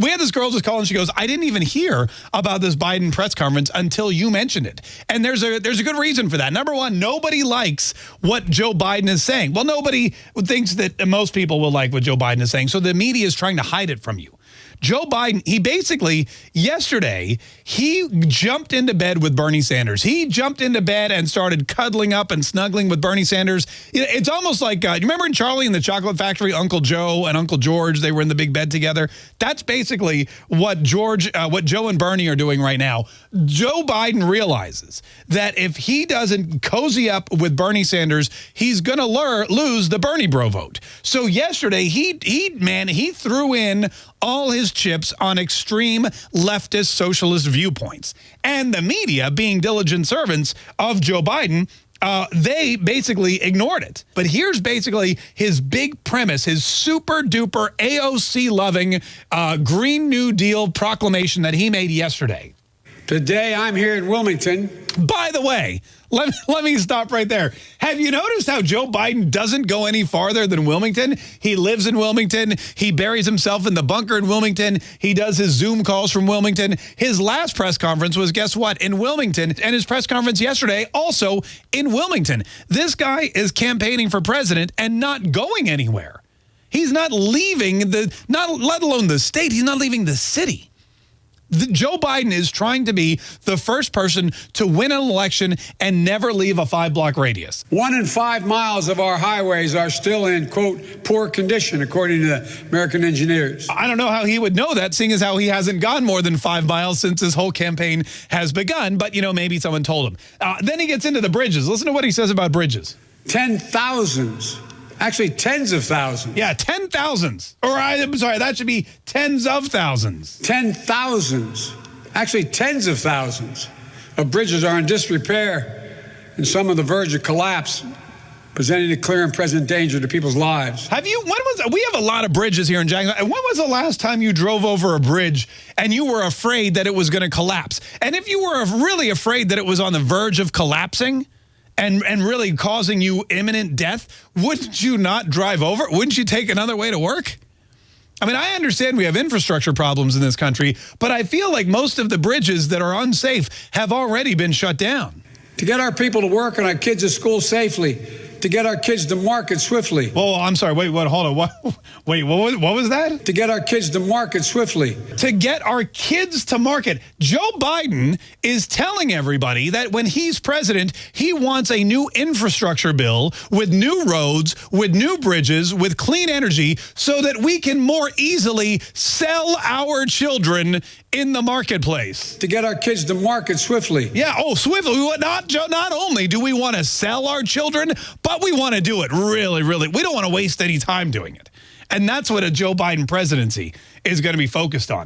We had this girl just call and she goes, I didn't even hear about this Biden press conference until you mentioned it. And there's a there's a good reason for that. Number one, nobody likes what Joe Biden is saying. Well, nobody thinks that most people will like what Joe Biden is saying. So the media is trying to hide it from you. Joe Biden, he basically, yesterday, he jumped into bed with Bernie Sanders. He jumped into bed and started cuddling up and snuggling with Bernie Sanders. It's almost like, uh, you remember in Charlie and the Chocolate Factory, Uncle Joe and Uncle George, they were in the big bed together? That's basically what George, uh, what Joe and Bernie are doing right now. Joe Biden realizes that if he doesn't cozy up with Bernie Sanders, he's going to lose the Bernie bro vote. So yesterday, he, he, man, he threw in all his chips on extreme leftist socialist viewpoints. And the media, being diligent servants of Joe Biden, uh, they basically ignored it. But here's basically his big premise, his super duper AOC loving uh, Green New Deal proclamation that he made yesterday. Today I'm here in Wilmington. By the way, let me, let me stop right there. Have you noticed how Joe Biden doesn't go any farther than Wilmington? He lives in Wilmington. He buries himself in the bunker in Wilmington. He does his Zoom calls from Wilmington. His last press conference was, guess what, in Wilmington. And his press conference yesterday also in Wilmington. This guy is campaigning for president and not going anywhere. He's not leaving the, not let alone the state, he's not leaving the city Joe Biden is trying to be the first person to win an election and never leave a five block radius. One in five miles of our highways are still in, quote, poor condition, according to the American engineers. I don't know how he would know that, seeing as how he hasn't gone more than five miles since his whole campaign has begun. But, you know, maybe someone told him. Uh, then he gets into the bridges. Listen to what he says about bridges. Ten thousands Actually, tens of thousands. Yeah, ten thousands. Or I'm sorry, that should be tens of thousands. Ten thousands. Actually, tens of thousands of bridges are in disrepair and some on the verge of collapse, presenting a clear and present danger to people's lives. Have you, when was, we have a lot of bridges here in Jacksonville. When was the last time you drove over a bridge and you were afraid that it was going to collapse? And if you were really afraid that it was on the verge of collapsing, and and really causing you imminent death, wouldn't you not drive over? Wouldn't you take another way to work? I mean, I understand we have infrastructure problems in this country, but I feel like most of the bridges that are unsafe have already been shut down. To get our people to work and our kids to school safely, to get our kids to market swiftly. Oh, I'm sorry. Wait, what? Hold on. What? Wait, what was, what was that? To get our kids to market swiftly. To get our kids to market. Joe Biden is telling everybody that when he's president, he wants a new infrastructure bill with new roads, with new bridges, with clean energy so that we can more easily sell our children in the marketplace. To get our kids to market swiftly. Yeah, oh, swiftly. Not, not only do we want to sell our children, but we want to do it really, really. We don't want to waste any time doing it. And that's what a Joe Biden presidency is going to be focused on.